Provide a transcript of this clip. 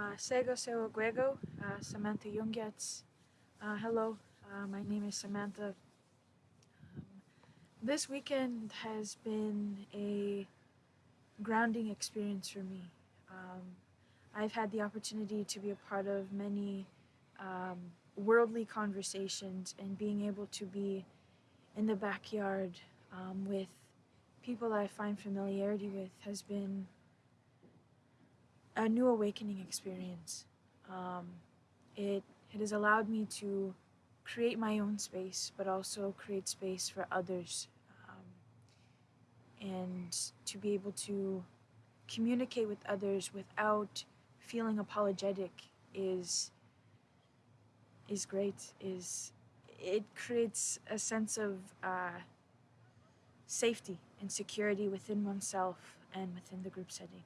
Uh, Sego Seo Guego, uh, Samantha Jungetz. Uh, hello, uh, my name is Samantha. Um, this weekend has been a grounding experience for me. Um, I've had the opportunity to be a part of many um, worldly conversations and being able to be in the backyard um, with people I find familiarity with has been a new awakening experience. Um, it, it has allowed me to create my own space, but also create space for others. Um, and to be able to communicate with others without feeling apologetic is is great is it creates a sense of uh, safety and security within oneself and within the group setting